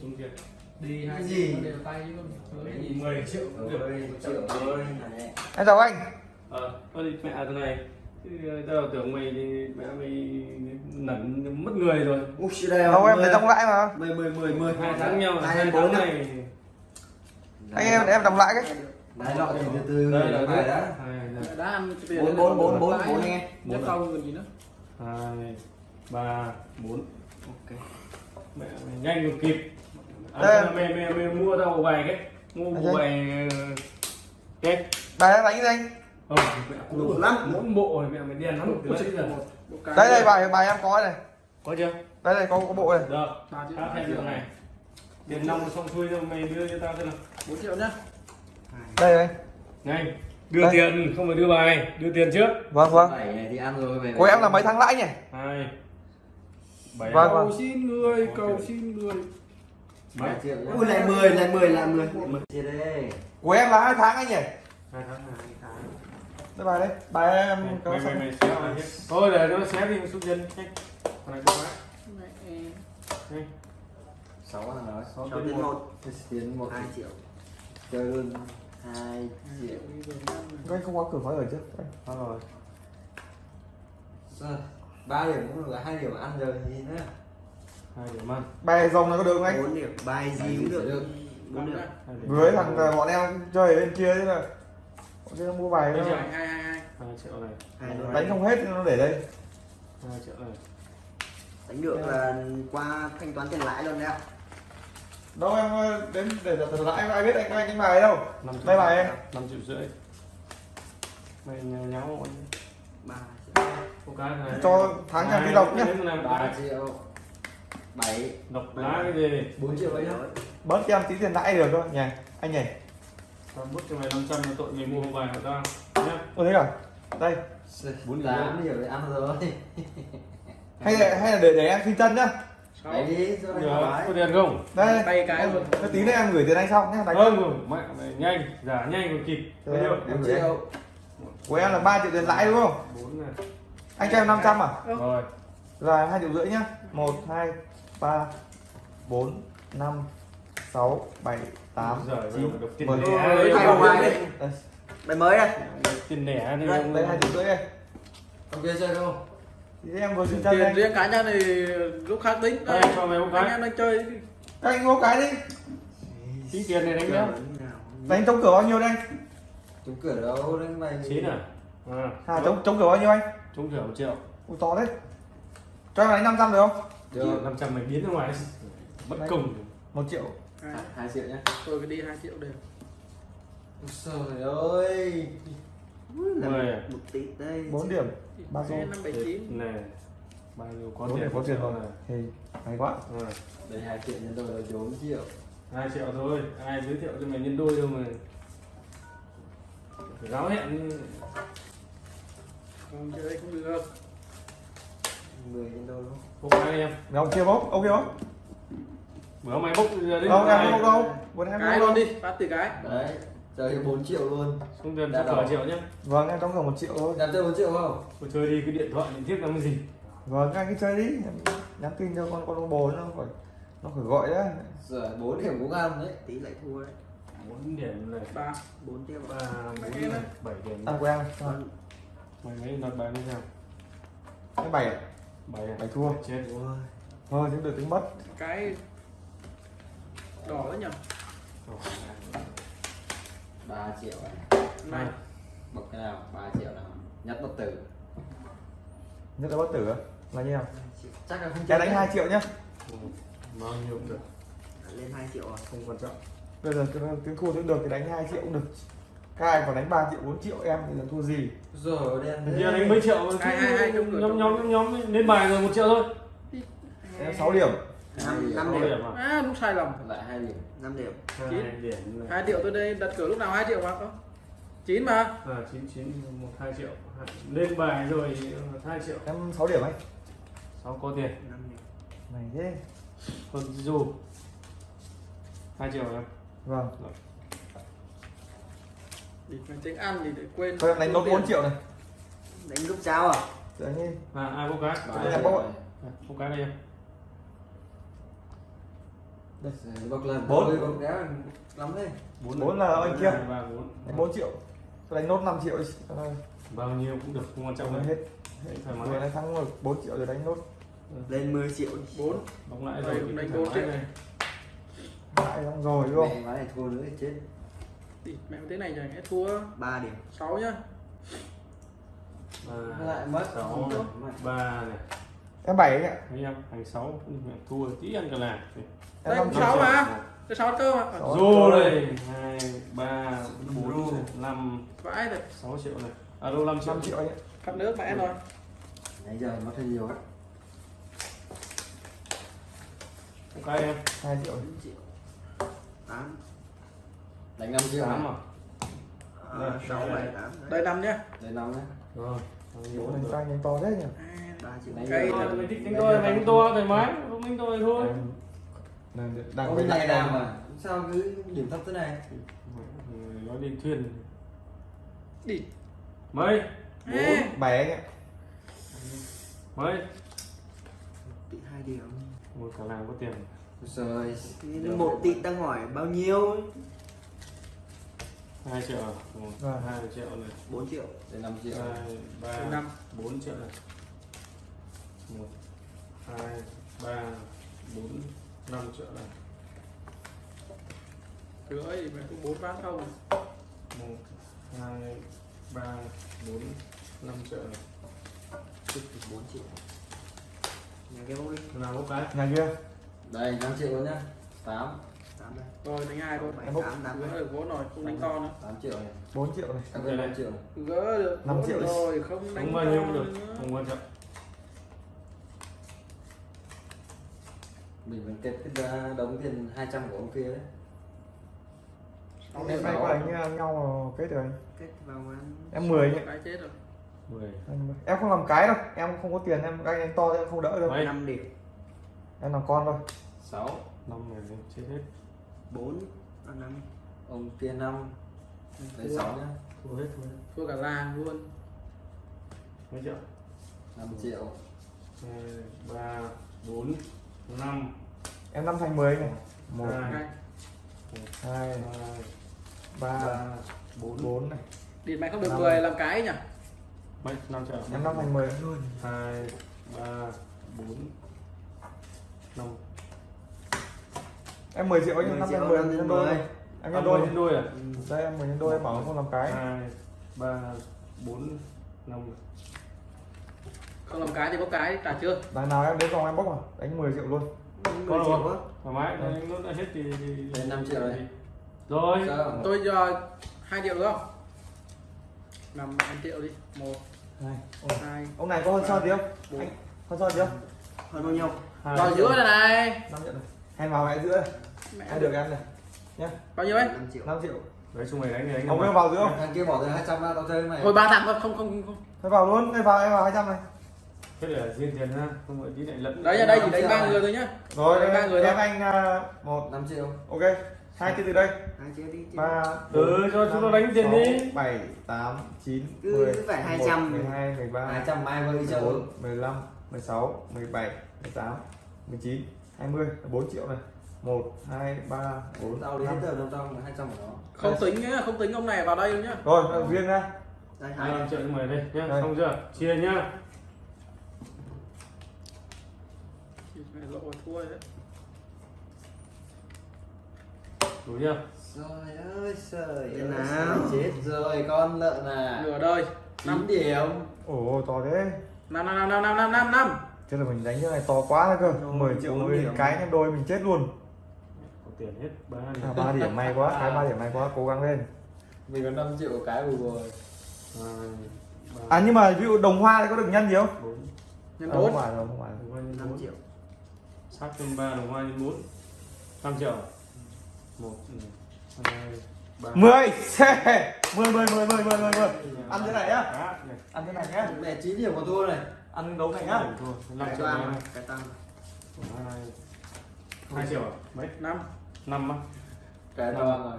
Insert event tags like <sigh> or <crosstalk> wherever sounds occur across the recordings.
trúng tiền đi hai gì? đều tay không gì? 10 triệu một triệu thôi này. em chào anh. Ờ đi mẹ thế này. Chứ tao tưởng mày thì mẹ mày nẩn mất người rồi. Ui, chị đây đâu em lấy đóng lãi mà. Mười mười mười mười. Hai tháng nhau hai bốn tháng này. anh em em đóng lãi cái. Đấy lọ thì từ từ đây là là đã ăn tiền bốn bốn bốn bốn bốn anh em nếu không còn gì nữa. Hai ba bốn. Ok. Mẹ mày nhanh kịp Đây. à, mày, mày mày mua tao một bài cái. Mua một Đây. bài cái. Bài em đánh anh? Ờ mẹ đủ lắm. Mỗi bộ này mẹ mày đen lắm. Giờ. Một cái. Đây đây bài bài em có này. Có chưa? Đây đây có có bộ này. Được. Ba triệu tao thêm được này. Tiền nong xong xuôi rồi mày đưa cho tao thế nào. Bốn triệu nhá. Đây đây nhanh đưa Đây. tiền không phải đưa bài. Đưa tiền trước. Vâng vâng. Bảy này thì ăn rồi về của em là mấy tháng lãi nhỉ? Hai. Bảy Vâng. cầu xin người cầu xin người mấy? Triệu ui lại mười lại mười lại mười. Mười chia đây của em là hai tháng anh nhỉ? Hai tháng hai tháng. Đây bài đấy. Bài em. Có mày mày xé hết. Thôi để nó xé đi xuống nhanh con này có má nhanh sáu thằng Sáu sáu tiến tiến một. hai triệu. Chơi luôn. Hai triệu. Anh không có cửa khói ở trước. Thôi. Rồi Rồi, ba điểm cũng được hai điểm ăn rồi gì nữa hai điểm ăn. Bài rồng này có được không anh? Bốn điểm. Bài gì cũng được. bốn điểm. Với thằng ờ, bọn em chơi ở bên kia thế là bọn kia mua bài Bây nó giờ- hai triệu này. Đánh không hết nó để đây. Hai triệu này. Đánh được là qua thanh toán tiền lãi luôn đấy ạ. Đâu em ờ, đến để thật lãi ai biết anh anh đánh bài đâu? Đây bài em. Năm triệu rưỡi. Mày nhau. Ba cho tháng nhà đi lộc nhá. làm ba triệu bảy. Độc lá cái gì? Bốn triệu ấy nhá. Bớt cho em tí tiền lãi được thôi. Nhỉ anh nhỉ tao bút cho mày 500 là tội mày mua bài của tao? Nhá. Tôi thấy cả đây. Bốn tám điểm để ăn rồi. <laughs> Hay là hay là để để em xin chân nhá. Bảy đi cho anh được thoải có tiền không? Đây. Bay cái luôn. Cái tí nữa em gửi tiền anh xong nhá đánh không mẹ mày nhanh giả nhanh còn kịp. Bao nhiêu? bốn triệu. của em là 3 triệu tiền lãi đúng không? Bốn này. Anh cho em 500 à? Rồi. Là hai triệu rưỡi nhá. Một hai ba bốn năm sáu bảy tám giờ chín. mười. vào bài đi. đây. Bài mới đây. Tiền lẻ này đây đây hai triệu rưỡi đây. Ok chơi không? Thì em vừa xin tiền riêng cá nhân thì lúc khác tính. Đây cho mày một anh cái. em đang chơi. Các anh mua cái đi. Tí tiền này đánh nhá đánh chống cửa bao nhiêu đây? Chúng cửa đâu đến mày chín à? À à chống chống cửa bao nhiêu anh? Trúng thưởng một triệu. Ui to đấy cho em đánh 500 được không được năm trăm mày biến ra ngoài. Bất công. một triệu. Hai. Triệu nhá. Tôi cứ đi hai triệu đều. Trời ơi. Mười. à? một tỷ đây 4 điểm. Ba xô năm bảy chín. Này bao nhiêu có bốn tiền điểm có tiền rồi. này thì hay quá. Đây hai triệu nhân đôi là bốn triệu. Hai triệu thôi. Ai giới thiệu cho mày nhân đôi đâu mà. Phải giáo hẹn không chơi không được mười nhân đôi đúng không? Cái đi em. Mày ông kia bốc ông kia bốc. Bữa mày bốc giờ đến đâu em không bốc đâu? vừa em không luôn đâu? đi phát từ cái. Đấy chơi bốn triệu luôn. Xuống tiền cho cả triệu nhá. Vâng em đóng cửa một triệu thôi. Làm chơi bốn triệu không? Tôi chơi đi cái điện thoại điện thiết làm cái gì? Vâng anh cứ chơi đi. Nhắn tin cho con con bồ nó phải nó phải gọi đấy. Rồi bốn điểm cũng ăn đấy. Tỷ lại thua đấy. Bốn điểm này ba bốn tiếp ba bốn này bảy điểm. Ăn của em mày mấy nói bài như sao cái bảy à? Bảy à? bảy thua. Chết ôi, thôi chứ được tính mất. Cái đỏ đấy nhỉ ba triệu này này bậc cái nào? Ba triệu nào? Nhất bất tử. Nhất là bất tử á? Là như nào? Chắc là không em đánh 2 triệu nhá. Ừ, bao nhiêu cũng được. Lên hai triệu à? Không quan trọng. Bây giờ tiếng thua tiếng được thì đánh 2 triệu cũng được các anh còn đánh 3 triệu 4 triệu em thì là thua gì? Rồi đen Giờ đánh mấy triệu hai, trong cửa, nhóm nhóm nhóm nhóm lên bài rồi một triệu thôi. Em 6 điểm. Năm năm Sáu điểm. à? à đúng sai lầm. Lại hai điểm năm điểm. Hai điểm này. hai triệu tôi đây đặt cửa lúc nào hai triệu mà có? Chín mà. À chín chín một hai triệu. Hai- lên bài rồi hai triệu. Em 6 điểm anh. Sáu có tiền. Năm điểm. Này thế. Còn dù hai triệu em. Vâng. Thì tính ăn thì để quên thôi đánh nốt 4 triệu này. Đánh lúc cháo à? Tự nhiên. À, ai bốc cái? Em triệu bốc này. À, bốc cái đây em. Rồi, bọc lần. Bốn. Lắm đấy. Bốn là anh kia. bốn. Đánh 4 triệu. Tôi đánh nốt 5 triệu đi. Bao nhiêu cũng được không quan trọng hết. Đấy, thoải Vừa đánh thắng được 4 triệu rồi đánh nốt. Lên 10 triệu đi. bốn. Bóng lại rồi đánh bốn triệu. đây. Lại xong rồi đúng không? này thua nữa thì chết đi mẹ thế này chẳng hết thua. 3 điểm. Sáu nhá. Ba lại mất. sáu này, ba này. Em 7 anh ạ. Em thành sáu thua tí ăn cả là Em Đây, 5 cũng triệu sáu mà. Cái sáu cơ mà. Rô đây. Hai ba bốn năm vãi rồi sáu triệu này. À đô năm triệu. 5 triệu anh ạ cắt nước mẹ rồi nãy giờ mất hơi nhiều á. Cái em 2 triệu. 4 triệu. 8 đánh 5 triệu tám này? à? À, Đây, 6 đây. 7 8 đây năm nhá. Đây 5 nhá. Rồi bao nhiêu Bố cũng đánh tay đánh to thế nhỉ? 3 triệu Đánh Cây. được. Ờ, mày thích đánh tôi mày đánh to thoải mái. Không đánh tôi thôi. Đang với này nào mà. sao cứ điểm thấp thế này. Nói đi thuyền. Đi. Mấy? Ê, 7 anh ạ. Mấy? Tỷ 2 điểm. Một cả làng có tiền. Rồi một tỷ đang hỏi bao nhiêu 2 triệu 1, à. 2 vâng. triệu này. 4 triệu đây 5 triệu. 2, 3, 5. 4 triệu này. 1, 2, 3, 4, 5 triệu này. Rưỡi mày cũng 4 ván không 1, 2, 3, 4, 5 triệu này. Tức 4 triệu. Nhà kia bốc đi. Nào bốc cái. Nhà kia. Đây 5 triệu luôn nhá. 8 rồi đánh hai thôi. 7 Em bốc. 8 8 gỡ được vốn rồi không đánh to nữa. 8 triệu này. 4 triệu này. Các bên 5 triệu. Này gỡ được Năm triệu rồi không đánh không bao nhiêu cũng được nữa. không quan trọng. Mình vẫn kết cái ra đóng tiền 200 của ông kia đấy. Em bay qua đánh nhau- nhau kết rồi. Anh kết vào ăn Em 10 anh ạ cái chết rồi. Mười. Em- Em không làm cái đâu. Em không có tiền em đánh đánh to em không đỡ đâu. Mấy? 5 điểm. Em làm con thôi. Sáu. Năm này thì chết hết 4 à 5 ông kia 5 đấy 6 nhá. Thua hết thua hết. Thua cả làng luôn. Mấy triệu? 5 triệu. Hai ba bốn năm. Em 5 thành 10 này. 1, hai. Hai. 2, hai 3, ba bốn. 4 này. Đi mày không được Năm. 10 làm cái nhỉ? Mấy năm triệu. Em 5 thành 10 hai ba bốn năm Em 10 triệu anh 10 5 triệu, thành 10 năm nhân đôi Em à, nhân đôi. nhân đôi à? Đây em 10 nhân đôi em bảo không làm cái. Hai ba bốn năm không làm cái thì có cái trả chưa? Đằng nào em đến vòng em bốc à Đánh 10 triệu luôn. 10 Có triệu rồi. thoải mái nó đã hết thì, thì... Đây, năm triệu này. rồi. Sao tôi giờ hai triệu được không? Năm năm triệu đi. Một Này, hai Ông này có hơn sao tí không? Anh hơn sao tí không? hơn bao nhiêu? Vào giữa này này. 5 triệu này Hèn vào mẹ giữa mẹ Em được em này? Bao nhiêu ấy? 5 triệu. 5 triệu. Đấy chung mày đánh thì đánh Ông mà. em vào giữa không? thằng kia bỏ ra 200 ra tao chơi mày. Thôi ba thằng thôi không không không Thôi vào luôn, đây vào em vào 200 này. Thế để riêng tiền ha không phải tí lại lẫn đấy ở đây chỉ Năm đánh ba người thôi nhá. Rồi, ba em, người em thôi. anh à, một. 5 triệu. Ok, hai cái từ đây? 2 triệu đi. 3, Ừ, cho chúng nó đánh tiền đi. 7, 8, 9, Cứ 10, phải 11, 200. 12, 13, 200 mai vơi chơi. 14, 15, 16, 17, 18, 19, 20 4 triệu này 1 2 3 4 tao đến giờ đồng trong 200 của nó. Không tính nhá, không tính ông này vào đây nhá. Rồi, riêng ra. Đây 2 vâng, triệu mời đây nhá, đây. xong chưa? Chia nhá. lộ thua đấy. Đủ chưa? Trời ơi, trời nào? Chết rồi con lợn à. Nửa đời. 9 điểm. Ồ, to thế. 5 5 5 5 5 5 5 5 chứ là mình đánh như này to quá cơ. 10 triệu mấy cái em đôi mình chết luôn. Có tiền hết ba điểm. À, 3 điểm may quá cái ba điểm may quá cố gắng lên. Mình có 5 triệu cái vừa rồi. À, à nhưng mà ví dụ đồng hoa thì có được nhân gì không? Nhân à, bốn à, không phải đâu không phải đồng hoa nhân 5 triệu. Sắc thêm ba đồng hoa nhân bốn. 5 triệu. Một ừ. hai mười! Mười mười mười mười mười mười ăn thế này nhá. Dạ, dạ. Ăn thế này nhá. Mẹ chín điểm của tôi này. Ăn đấu này nhá Thua, năm cái triệu tăng này. cái tăng hai hai triệu à? mấy? Năm. Năm á. Cái to rồi.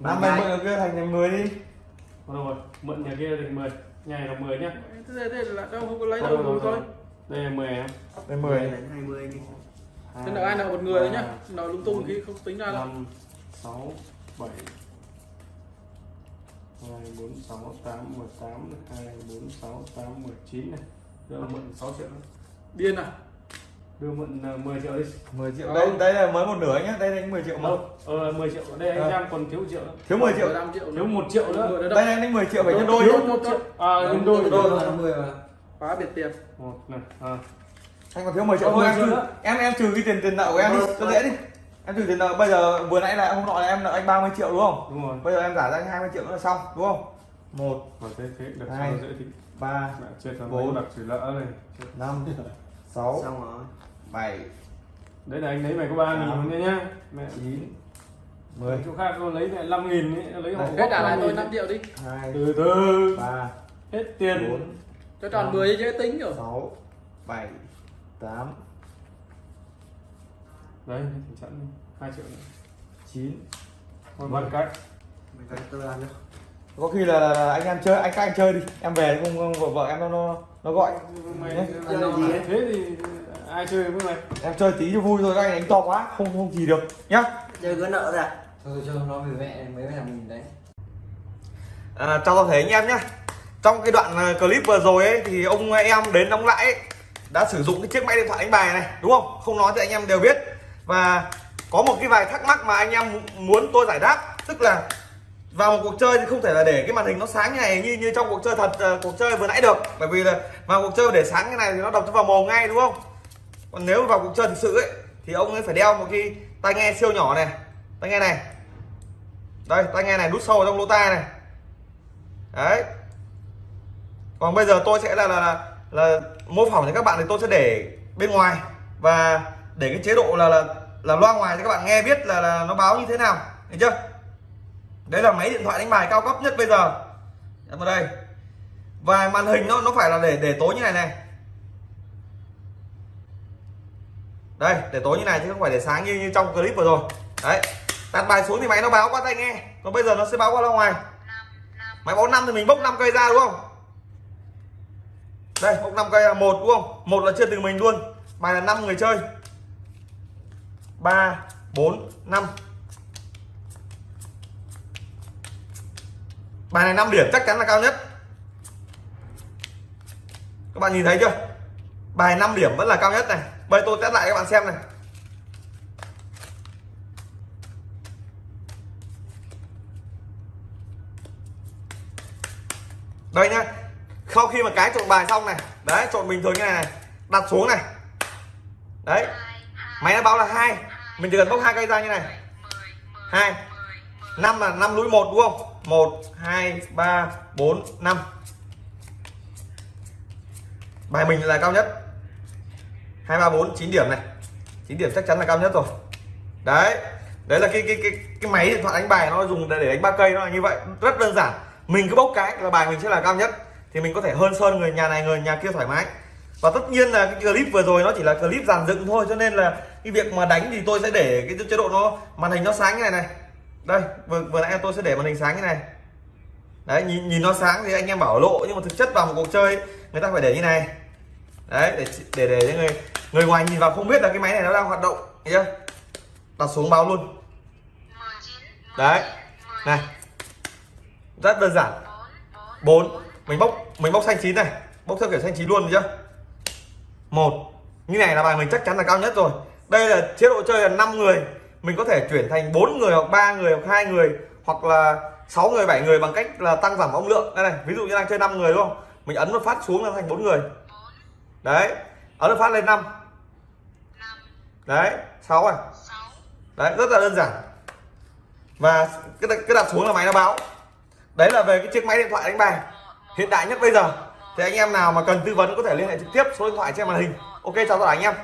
Năm mày mượn kia thành thành 10 đi. Thôi rồi mượn nhà kia thành 10 nhà này là 10 nhá. Thế thế là đâu không có lấy đâu thôi, rồi thôi. thôi. Đây là 10 em Đây 10 đánh 20 đi. Thế nợ ai nợ một người đấy nhá? Nợ lung tung khi không tính ra đâu. năm sáu bảy. Hai bốn sáu tám mười tám hai bốn sáu tám mười chín này đưa mượn 6 triệu nữa. điên à? Đưa mượn ờ, 10 triệu đi. 10 triệu. Không. đây đây là mới một nửa nhá. Đây là 10 triệu mà. Ờ 10 triệu. Đây anh Ờ. em còn thiếu triệu nữa. thiếu 10 triệu. 15 triệu thiếu một triệu nữa. Đây anh 10 triệu phải nhân đôi thiếu nhá. một triệu. À nhân đôi đôi là 10 mà phá biệt tiền. Một này à. anh còn thiếu 10 triệu thôi 10 em em em trừ cái tiền tiền nợ của em đi. Cho dễ đi. Em trừ tiền nợ. Bây giờ vừa nãy là hôm nọ là em nợ anh 30 triệu đúng không? Đúng rồi. Bây giờ em giả ra anh 20 triệu nữa là xong đúng không? Một. Thế thế được Hai. dễ thì ba mẹ chết rồi Bốn. đặt trừ lỡ này năm sáu xong rồi. bảy. Đấy là anh lấy mày có ba nghìn thôi nhá. Mẹ chín mười. chỗ khác nó lấy mẹ năm nghìn ấy lấy Đấy. hết trả lại 5.000 tôi 5 triệu đi. Hai từ từ. ba hết tiền. bốn cho tròn 10 dễ tính rồi. sáu bảy tám. Đấy tình trạng hai triệu nữa. Chín. Bằng cách mình phải tôi ăn đâu có khi là, là anh em chơi anh các anh chơi đi. Em về không, vợ, vợ em nó nó nó gọi. Mày Nhé. đâu mà thế thì ai chơi với mày? Em chơi tí cho vui thôi các anh đánh to quá không không gì được nhá. Chơi có nợ ra thôi cho nó về mẹ mấy thằng mình đấy. À, chào toàn thể anh em nhé trong cái đoạn ờ, clip vừa rồi ấy thì ông em đến đóng lãi ấy, đã sử dụng cái chiếc máy điện thoại đánh bài này đúng không? Không nói thì anh em đều biết. Và có một cái vài thắc mắc mà anh em muốn tôi giải đáp tức là vào một cuộc chơi thì không thể là để cái màn hình nó sáng như này như như trong cuộc chơi thật ờ, cuộc chơi vừa nãy được. Bởi vì là vào cuộc chơi để sáng cái này thì nó đập cho vào mồm ngay đúng không? Còn nếu vào cuộc chơi thực sự ấy thì ông ấy phải đeo một cái tai nghe siêu nhỏ này. Tai nghe này. Đây tai nghe này đút sâu vào trong lỗ tai này. Đấy. Còn bây giờ tôi sẽ là là là, là mô phỏng cho các bạn thì tôi sẽ để bên ngoài và để cái chế độ là là là loa ngoài cho các bạn nghe biết là, là nó báo như thế nào. Được chưa? Đấy là máy điện thoại đánh bài cao cấp nhất bây giờ. Em vào đây. Và màn hình nó nó phải là để để tối như này này. Đây, để tối như này chứ không phải để sáng như như trong clip vừa rồi. Đấy, đặt bài xuống thì máy nó báo qua tai nghe. Còn bây giờ nó sẽ báo qua ra ngoài. Máy báo năm thì mình bốc 5 cây ra đúng không? Đây, bốc 5 cây là một đúng không? Một là chưa từ mình luôn. Bài là 5 người chơi. 3 4 5 bài này 5 điểm chắc chắn là cao nhất. Các bạn nhìn thấy chưa? Bài 5 điểm vẫn là cao nhất này. Bây tôi test lại các bạn xem này. Đây nhá. Sau khi mà cái trộn bài xong này đấy trộn bình thường như này, này đặt xuống này. Đấy. Máy nó báo là hai. Mình chỉ cần bốc hai cây ra như này. Hai. Năm là năm núi một đúng không? Một hai ba bốn năm. Bài mình là cao nhất. Hai ba bốn chín điểm này. Chín điểm chắc chắn là cao nhất rồi. Đấy đấy là cái cái cái cái máy điện thoại đánh bài nó dùng để, để đánh ba cây nó là như vậy. Rất đơn giản. Mình cứ bốc cái là bài mình sẽ là cao nhất. Thì mình có thể hơn sơn người nhà này người nhà kia thoải mái. Và tất nhiên là cái clip vừa rồi nó chỉ là clip dàn dựng thôi cho nên là cái việc mà đánh thì tôi sẽ để cái chế độ nó màn hình nó sáng như này này đây vừa, vừa nãy tôi sẽ để màn hình sáng như này. Đấy nhìn nhìn nó sáng thì anh em bảo lộ nhưng mà thực chất vào một cuộc chơi người ta phải để như này. Đấy để để để cho người người ngoài nhìn vào không biết là cái máy này nó đang hoạt động thấy chưa? Đặt xuống báo luôn. Đấy này. Rất đơn giản. Bốn. Mình bốc mình bốc xanh chín này. Bốc theo kiểu xanh chín luôn được chưa? Một. Như này là bài mình chắc chắn là cao nhất rồi. Đây là chế độ chơi là 5 người mình có thể chuyển thành bốn người hoặc ba người hoặc hai người hoặc là 6 người 7 người bằng cách là tăng giảm âm lượng. Đây này, ví dụ như đang chơi 5 người đúng không? Mình ấn một phát xuống là thành bốn người. Đấy, ấn một phát lên 5 đấy 6 này. Đấy, rất là đơn giản. Và cái cái đặt xuống là máy nó báo. Đấy là về cái chiếc máy điện thoại đánh bài. Hiện đại nhất bây giờ. Thì anh em nào mà cần tư vấn có thể liên hệ trực tiếp, số điện thoại trên màn hình. Ok, chào tất cả anh em.